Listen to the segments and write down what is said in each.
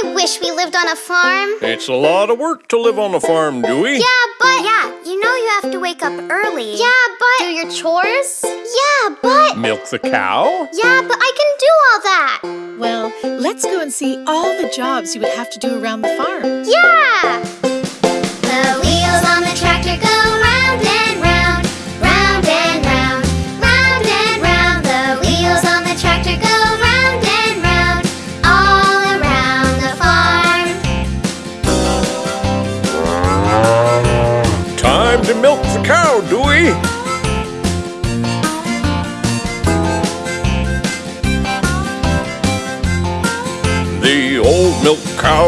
I wish we lived on a farm. It's a lot of work to live on a farm, Dewey. Yeah, but... Yeah, you know you have to wake up early. Yeah, but... Do your chores? Yeah, but... Milk the cow? Yeah, but I can do all that. Well, let's go and see all the jobs you would have to do around the farm. Yeah!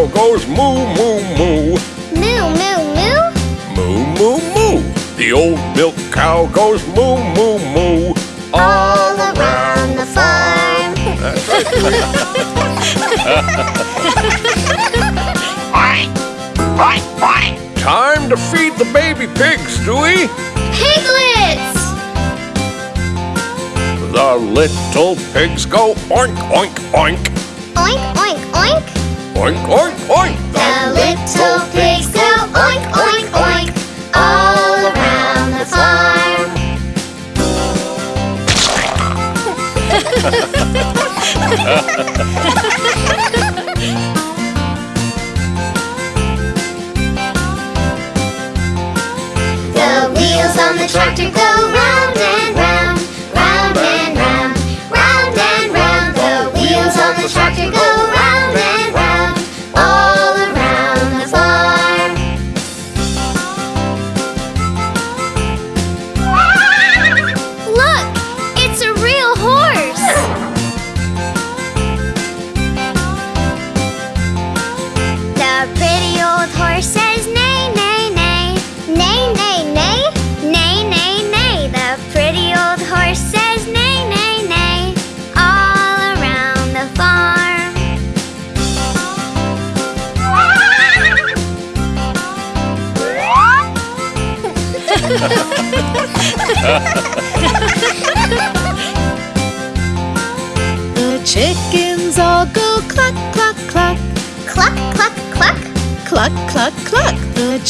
Cow goes moo, moo, moo. Moo, moo, moo. Moo, moo, moo. The old milk cow goes moo, moo, moo. All around the farm. That's right, Dewey. Time to feed the baby pigs, Dewey. Piglets! The little pigs go oink, oink, oink. Oink, oink, oink. Oink, oink. The little pigs go oink, oink, oink, all around the farm. The wheels on the tractor go round and round, round and round, round and round. The wheels on the tractor go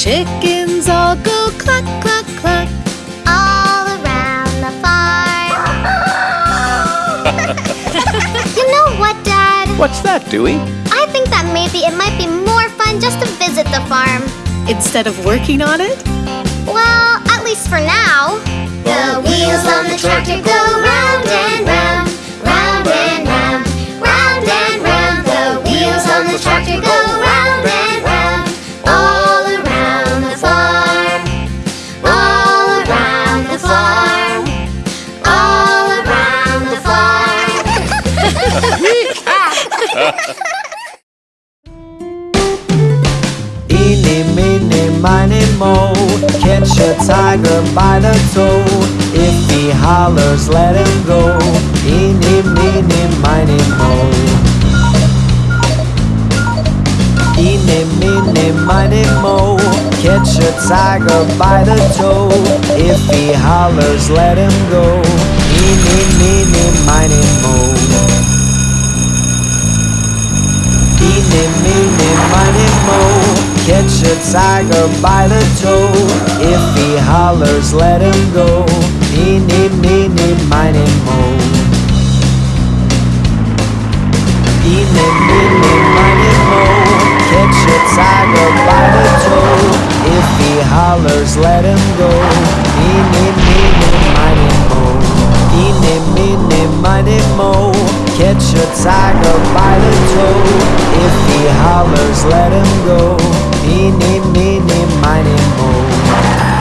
chickens all go cluck, cluck, cluck. All around the farm. you know what, Dad? What's that, Dewey? I think that maybe it might be more fun just to visit the farm. Instead of working on it, Well, at least for now. The wheels on the tractor go round and round, round and round, round and round. The wheels on the tractor go round and round, tiger by the toe. If he hollers, let him go. Eeny, meeny, miny, mo. Eeny, meeny, miny, mo. Catch a tiger by the toe. If he hollers, let him go. Eeny, meeny, miny, mo. Eeny, meeny, miny, mo. Catch a tiger by the toe. If he hollers, let him go. Eeny, meeny, miny, mo. Eeny, meeny, miny, mo. Catch a tiger by the toe. If he hollers, let him go. Eeny, meeny, miny, mo. Eeny, meeny, miny, mo. Catch a tiger by the toe. If he hollers, let him go. Eeny, meeny, miny, mo. Five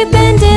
her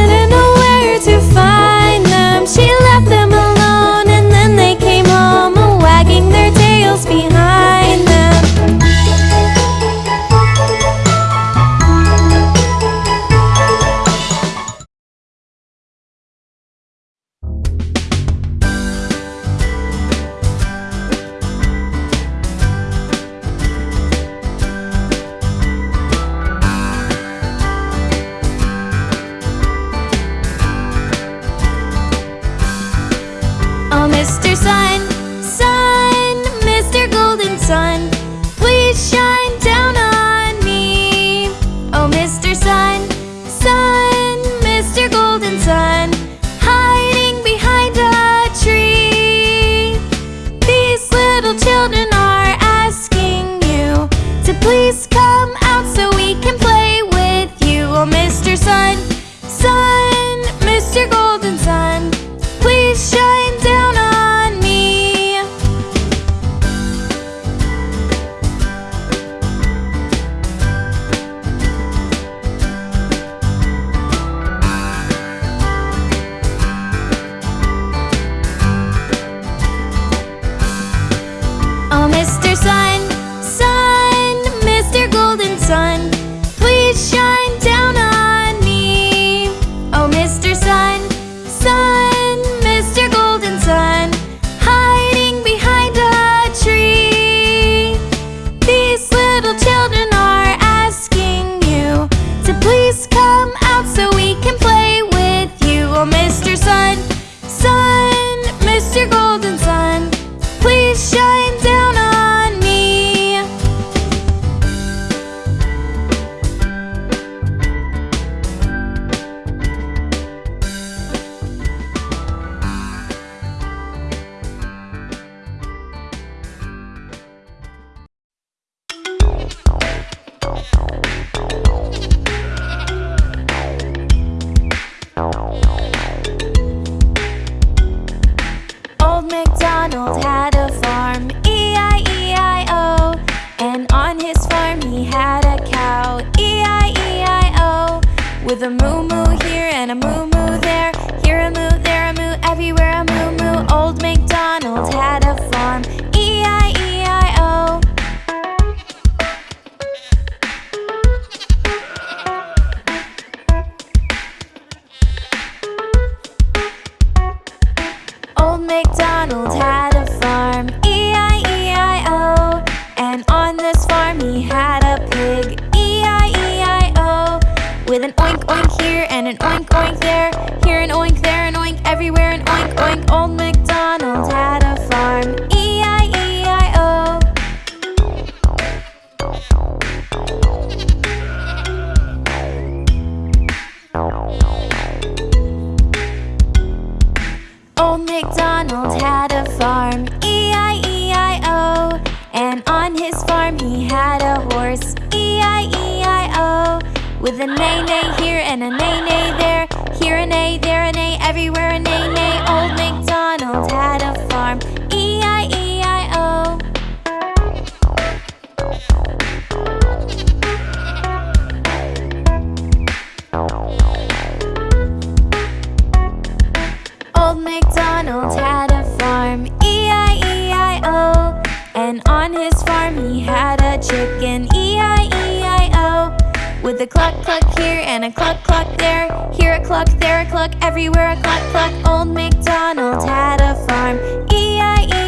Old MacDonald had a farm, E-I-E-I-O And on his farm he had a chicken, E-I-E-I-O With a cluck cluck here and a cluck cluck there. Here a cluck, there a cluck, everywhere a cluck cluck. Old MacDonald had a farm, E-I-E-I-O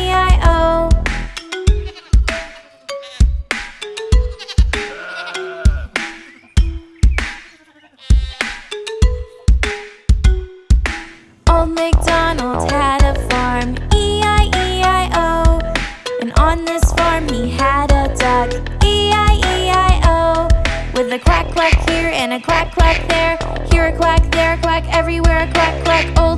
quack there, here a quack, there a quack, everywhere a quack, quack, oh,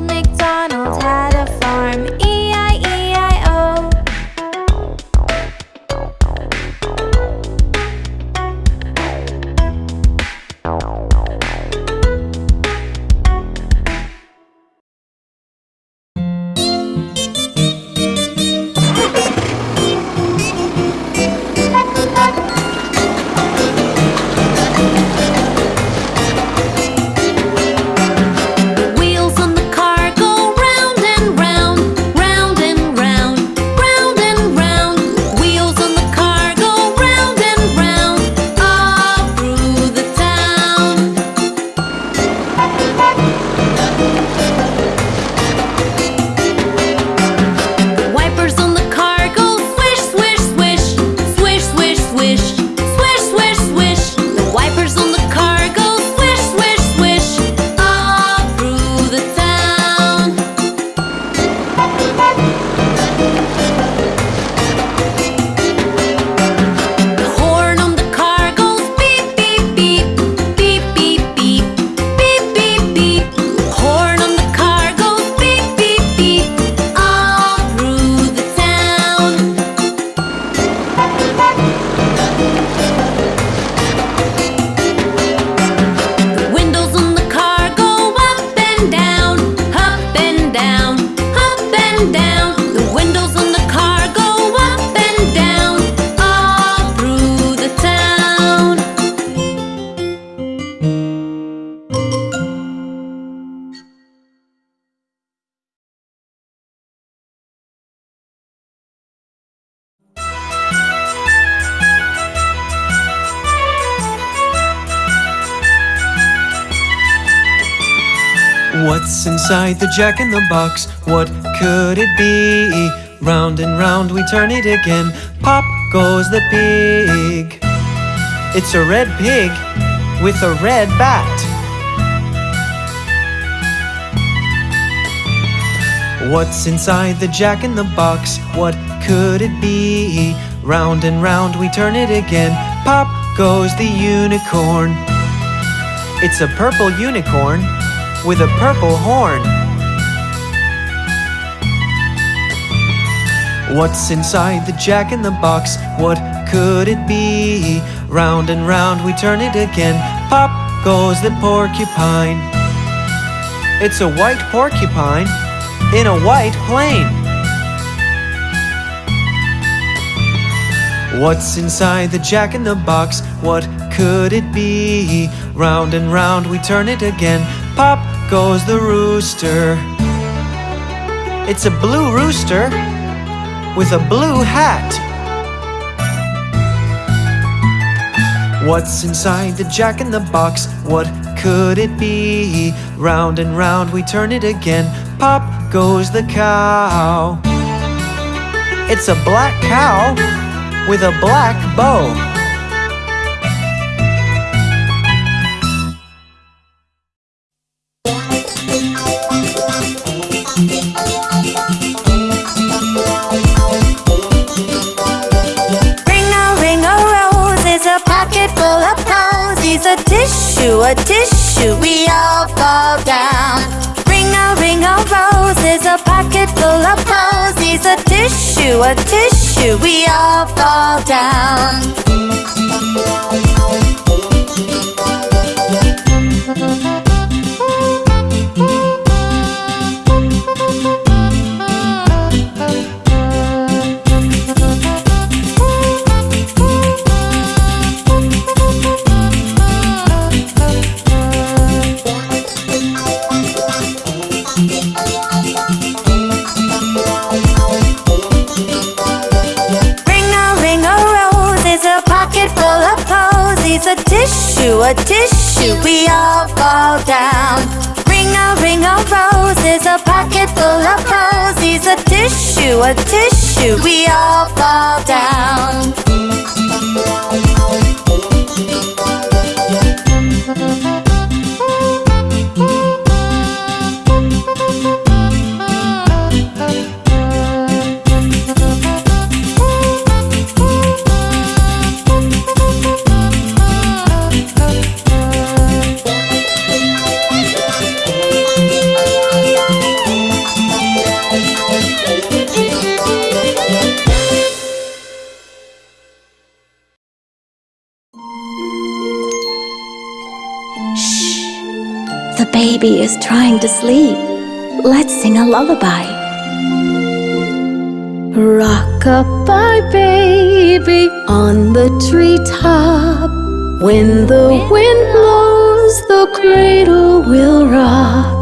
What's inside the jack in the box? What could it be? Round and round we turn it again. Pop goes the pig. It's a red pig with a red bat. What's inside the jack in the box? What could it be? Round and round we turn it again. Pop goes the unicorn. It's a purple unicorn with a purple horn. What's inside the jack in the box? What could it be? Round and round we turn it again. Pop goes the porcupine. It's a white porcupine in a white plane. What's inside the jack in the box? What could it be? Round and round we turn it again. Pop goes the rooster. It's a blue rooster with a blue hat. What's inside the jack in the box? What could it be? Round and round we turn it again. Pop goes the cow. It's a black cow with a black bow. A tissue, we all fall down. Tissue, a tissue, we all fall down. Ring a ring a rose is a pocket full of posies. A tissue, a tissue, we all fall down. Baby is trying to sleep. Let's sing a lullaby. Rock-a-bye baby on the treetop. When the wind blows, the cradle will rock.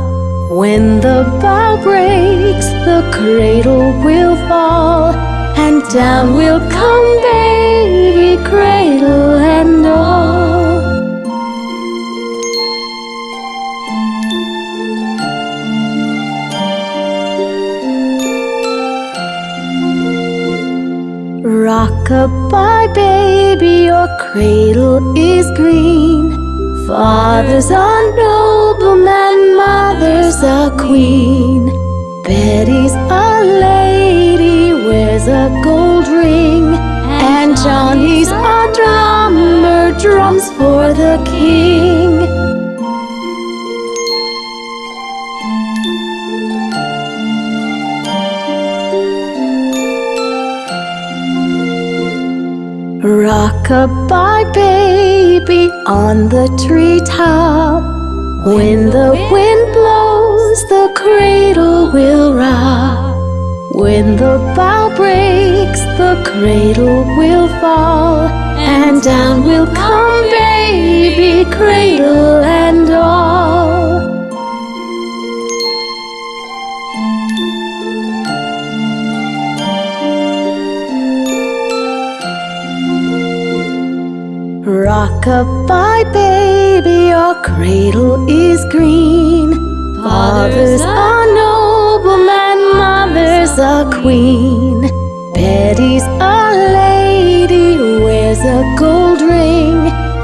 When the bough breaks, the cradle will fall. And down will come baby, cradle and all. Rock-a-bye baby, your cradle is green. Father's a nobleman, mother's a queen. Betty's a lady, wears a gold ring. And Johnny's a drummer, drums for the king. Rock-a-bye baby on the treetop. When the wind blows, the cradle will rock. When the bough breaks, the cradle will fall. And down will come baby, cradle and all. Rock-a-bye, baby, your cradle is green. Father's a nobleman, mother's a queen. Betty's a lady, wears a gold ring.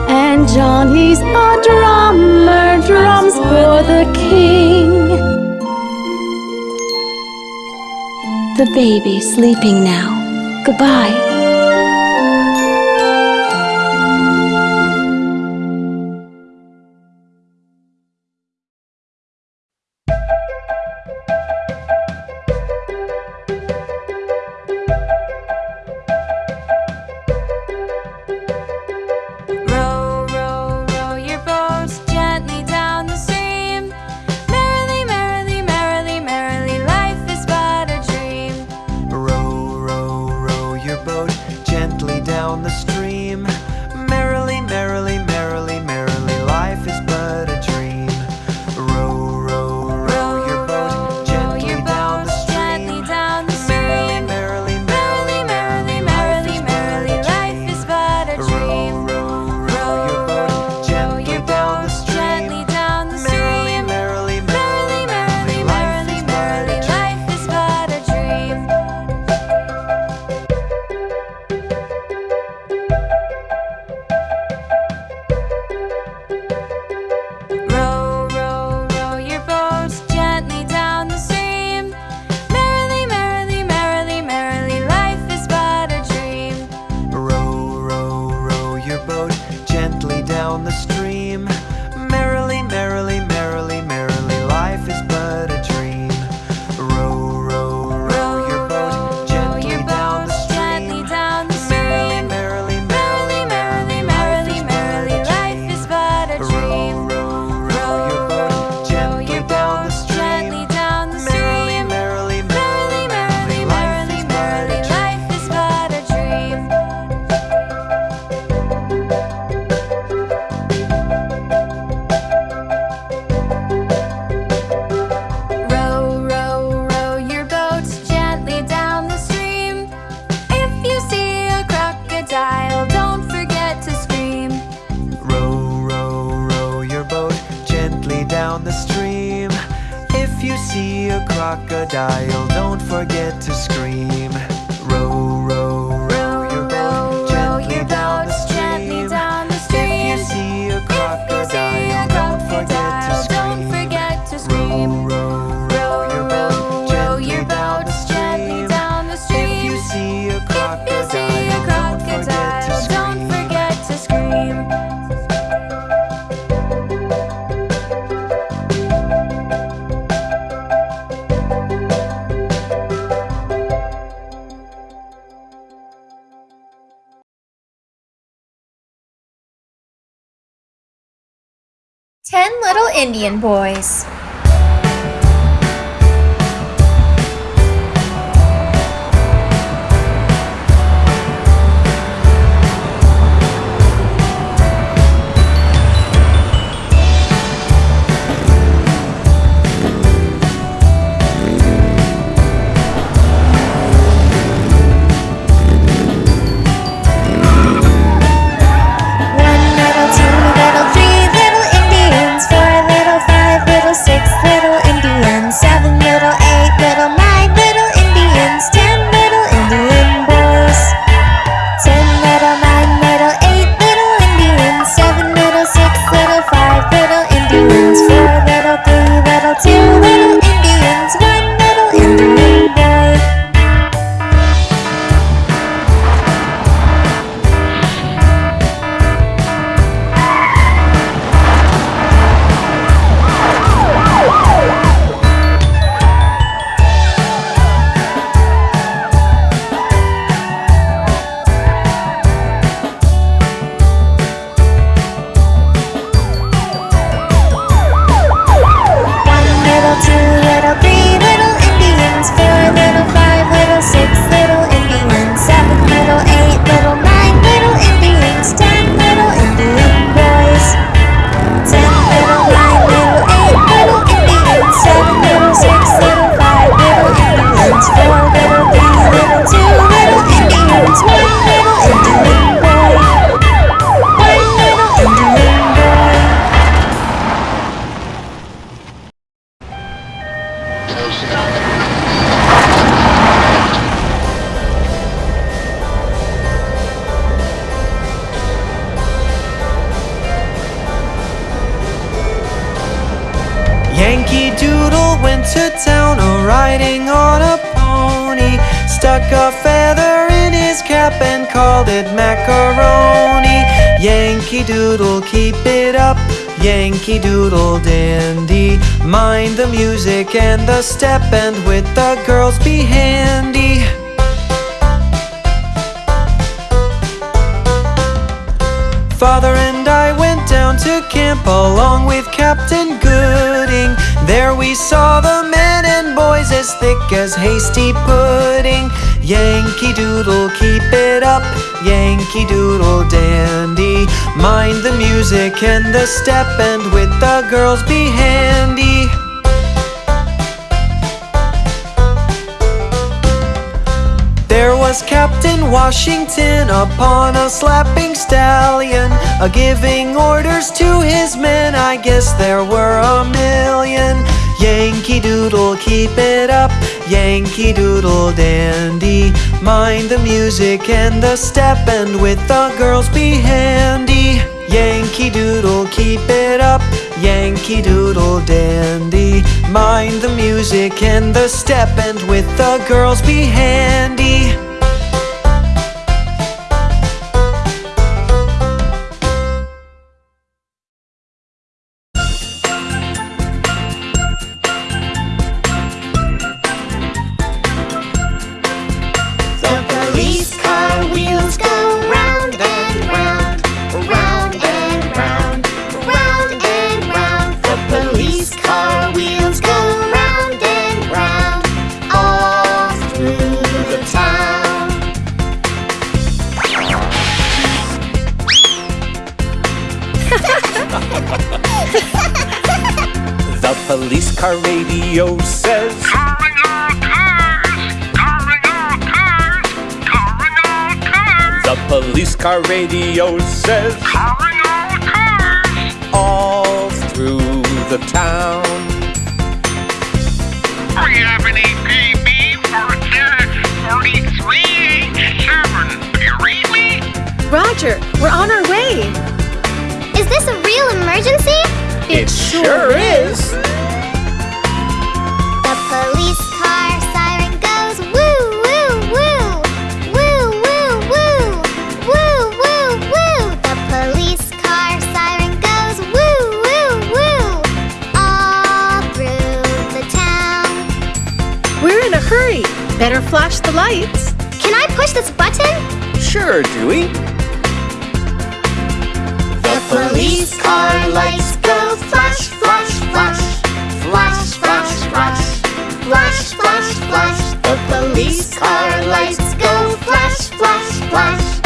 And Johnny's a drummer, drums for the king. The baby sleeping now, goodbye. Indian boys. The step, and with the girls be handy. Father and I went down to camp along with Captain Gooding. There we saw the men and boys as thick as hasty pudding. Yankee Doodle, keep it up. Yankee Doodle dandy. Mind the music and the step, and with the girls be handy. Was Captain Washington upon a slapping stallion, a giving orders to his men. I guess there were a million. Yankee Doodle, keep it up. Yankee Doodle dandy. Mind the music and the step, and with the girls be handy. Yankee Doodle, keep it up. Yankee Doodle dandy. Mind the music and the step, and with the girls be handy. Radio says, Calling all cars! all through the town. We have an APB for 43H7. Do you read me? Roger, we're on our way. Is this a real emergency? It sure is. The police Better flash the lights. Can I push this button? Sure, Dewey. The police car lights go flash, flash, flash. Flash, flash, flash. Flash, flash, flash. The police car lights go flash, flash, flash.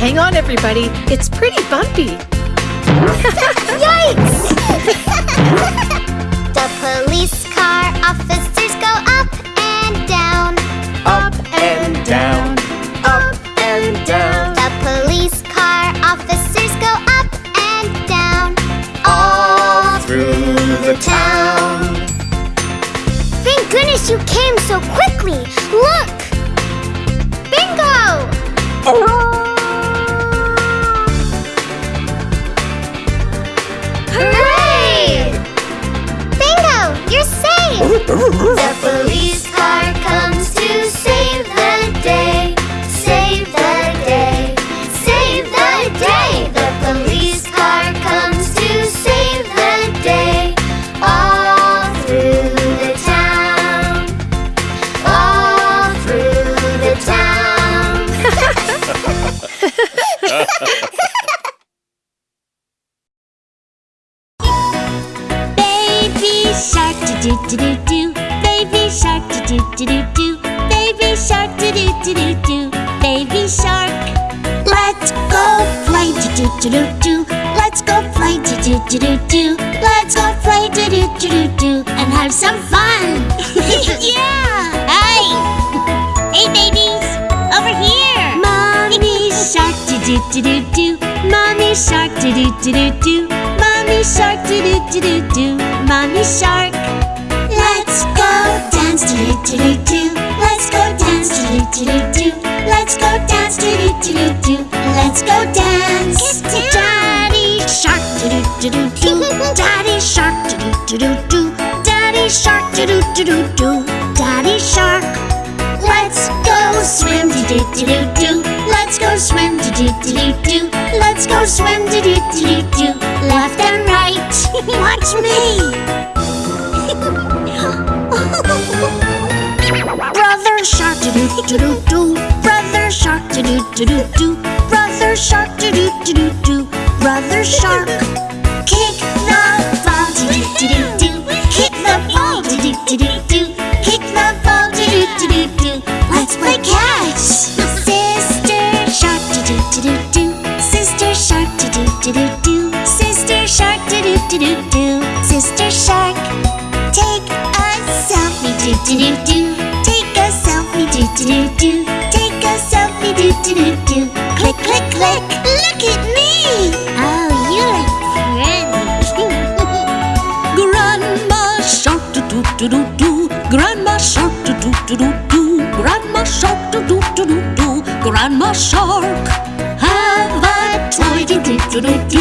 Hang on, everybody. It's pretty bumpy. Yikes! the police car officers go up and down, Up and down. Up and down, The police car officers go up and down. all through the town. Thank goodness you came so quickly. Look! Bingo! Hooray! Zephyr do do do. Mommy shark do do do do do. Mommy shark. Let's go dance do do do do do. Let's go dance do do do do do. Let's go dance do do do do do. Let's go dance. Get Daddy shark do do do do do. Daddy shark do do do do do. Daddy shark do do do do do. Daddy shark. Let's go swim do do do do do. Let's go swim do do do do do. Go swim do do do do. Left and right. Watch me. Brother shark do do do do do. Brother shark do do do do do. Brother shark do do do do do. Brother shark. Do do. Sister shark. Take a selfie do do do do. Take a selfie do do do do. Take a selfie do do do do. Click click click. Look at me. Oh, you look pretty. Grandma shark do do do do do. Grandma shark do do do do do. Grandma shark do do do do do. Grandma shark. Have a toy do do do do do.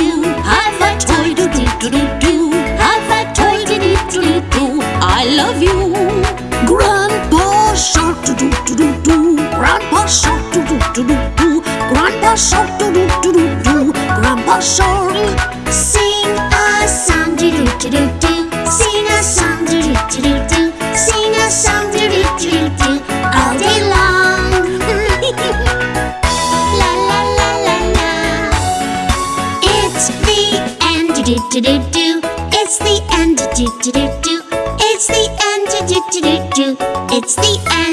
Grandpa Shark, doo doo doo doo doo. Grandpa Shark, sing a song, do do do do do. Sing a song, do do do do do. Sing a song, do do do do do. all day long. la la la la la. It's the end, do do do do do. It's the end, do do do do. It's the end, do do do do do. It's the end.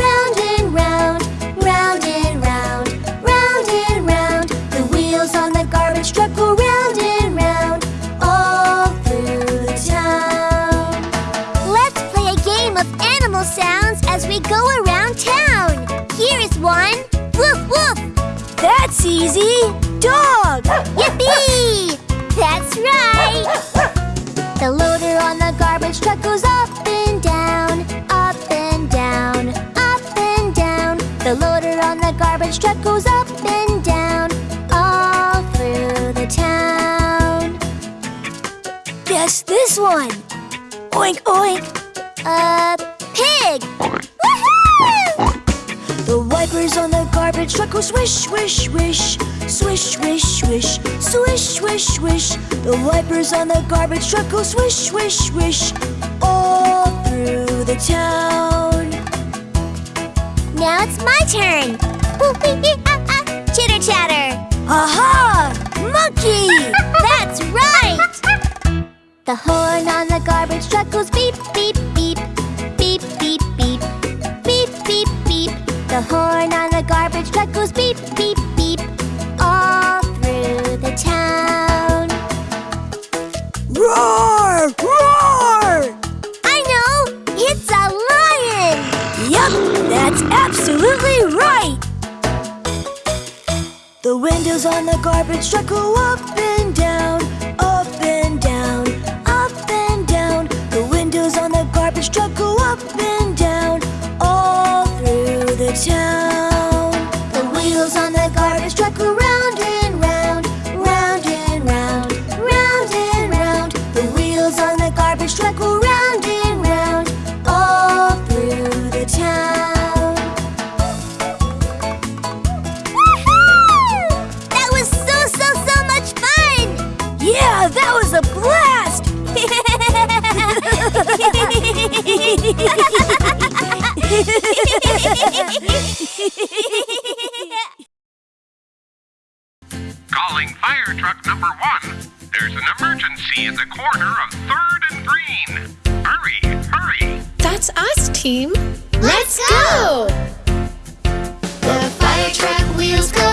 a pig! The wipers on the garbage truck go swish, swish, swish Swish, swish, swish Swish, swish, swish The wipers on the garbage truck go swish, swish, swish All through the town Now it's my turn! Chitter chatter! Aha! Monkey! That's right! The horn on the garbage truck goes beep, beep, The horn on the garbage truck goes beep, beep, beep, all through the town. Roar! Roar! I know! It's a lion! Yup, that's absolutely right! The windows on the garbage truck go up and down, Calling fire truck number one. There's an emergency at the corner of 3rd and Green. Hurry, hurry. That's us, team. Let's, go! The fire truck wheels go.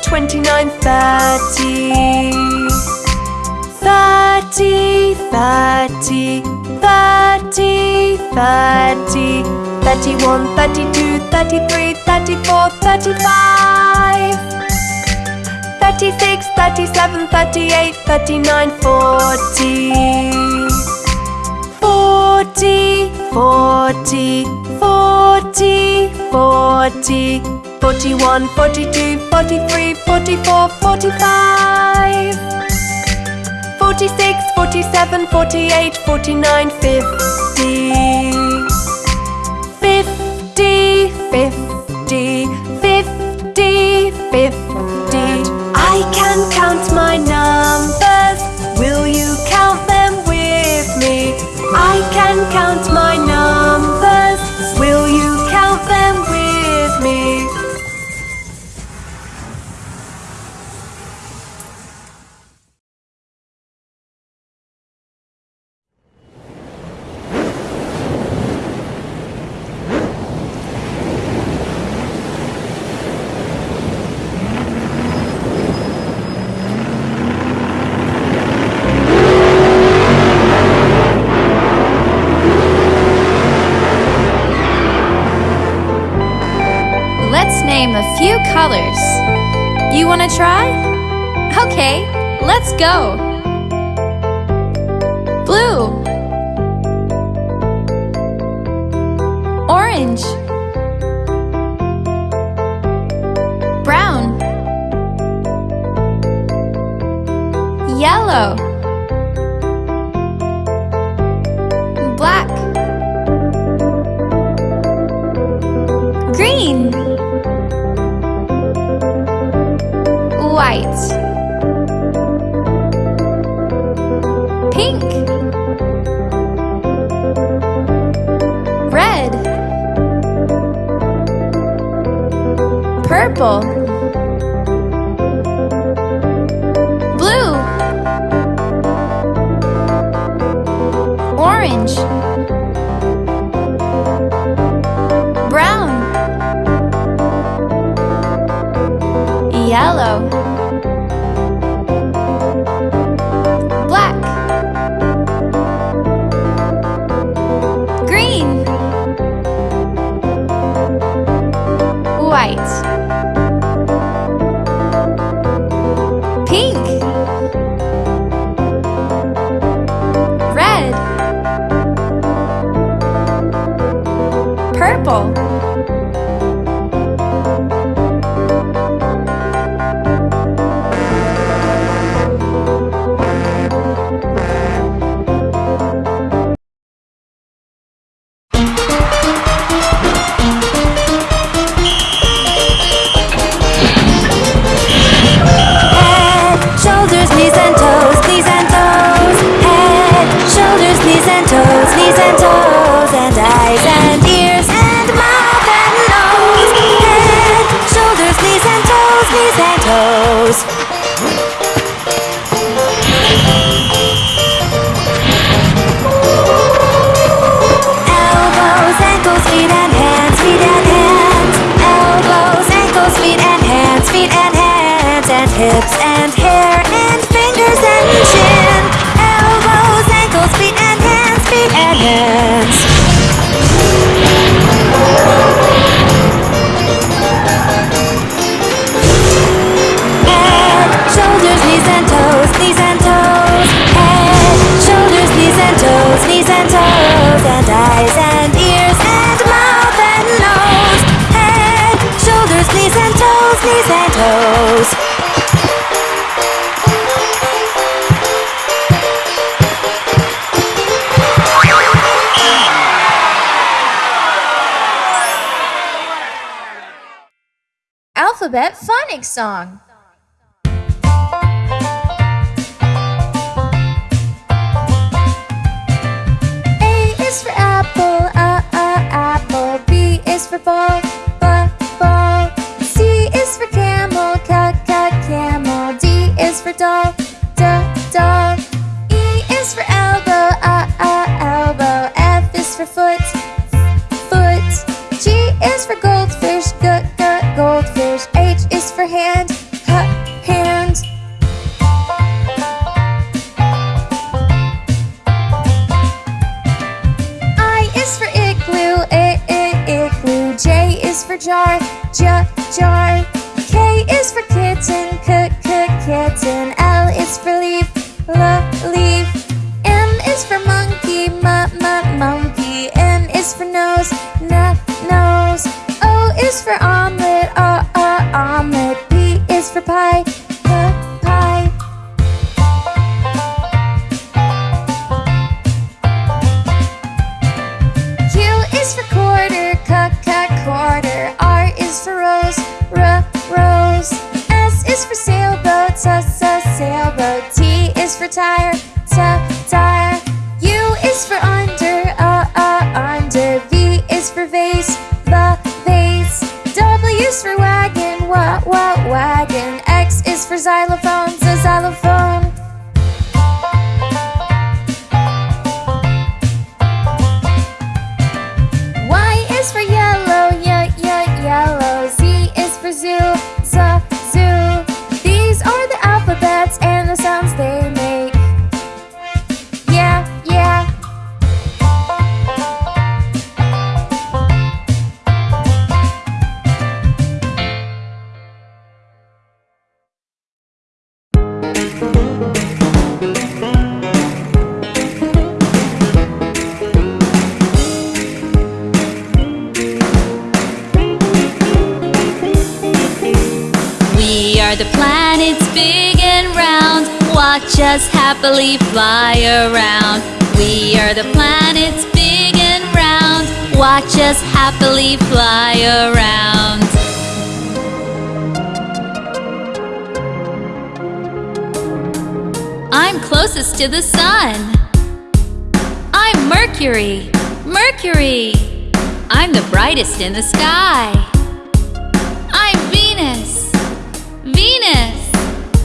28, 29, 30 30, 30, 30, 30 31, 32, 33, 34, 35 36, 37, 38, 39, 40 40, 40, 40, 40 41, 42, 43, 44, 45 46, 47, 48, 49, 50 50, 50, 50, 50 I can count my numbers. Will you count them with me? I can count my numbers colors. You wanna try? Okay, let's go! Blue Orange Brown Yellow Pink Red Purple. song. happily fly around. I'm closest to the sun. I'm Mercury, Mercury. I'm the brightest in the sky. I'm Venus, Venus.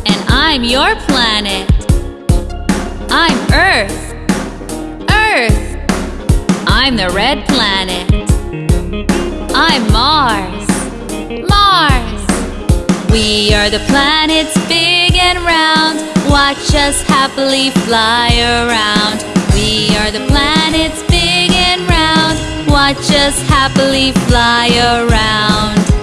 And I'm your planet. I'm Earth, Earth. I'm the red planet. I'm Mars. Mars. We are the planets big and round. Watch us happily fly around. We are the planets big and round. Watch us happily fly around.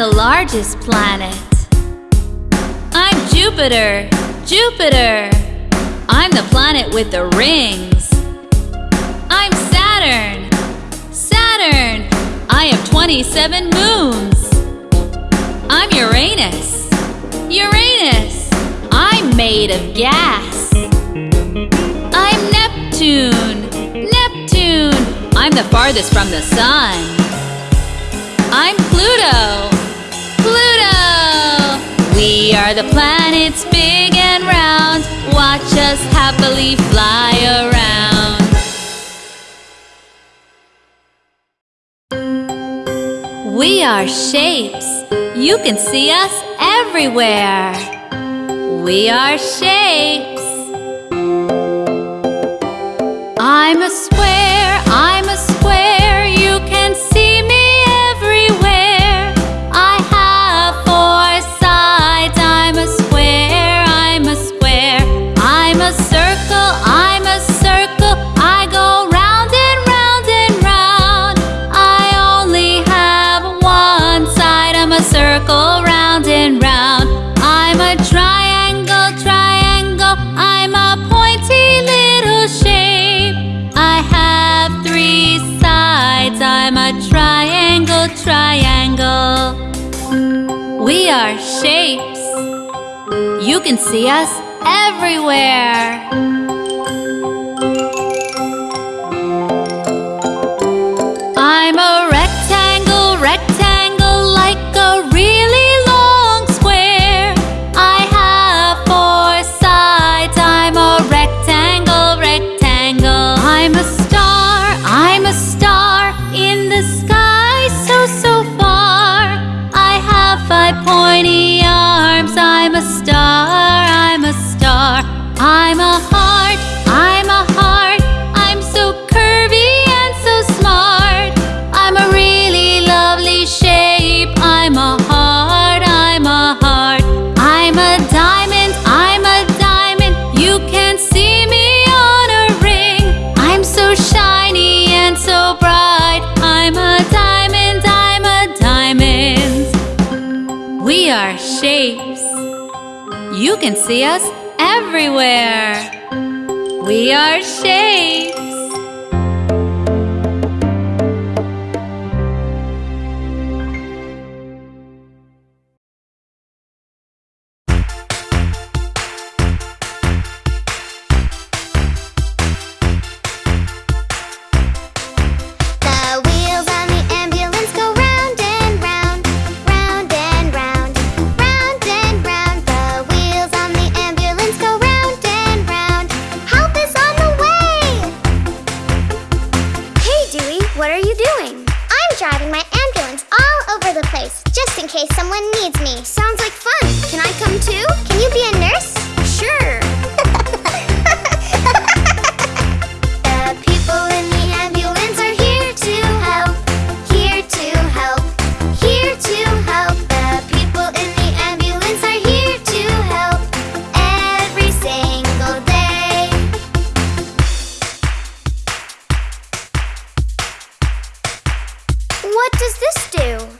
the largest planet. I'm Jupiter, Jupiter. I'm the planet with the rings. I'm Saturn, Saturn. I have 27 moons. I'm Uranus, Uranus. I'm made of gas. I'm Neptune, Neptune. I'm the farthest from the sun. I'm Pluto. We are the planets big and round. Watch us happily fly around. We are shapes. You can see us everywhere. We are shapes. I'm a square. triangle. We are shapes. You can see us everywhere. stew.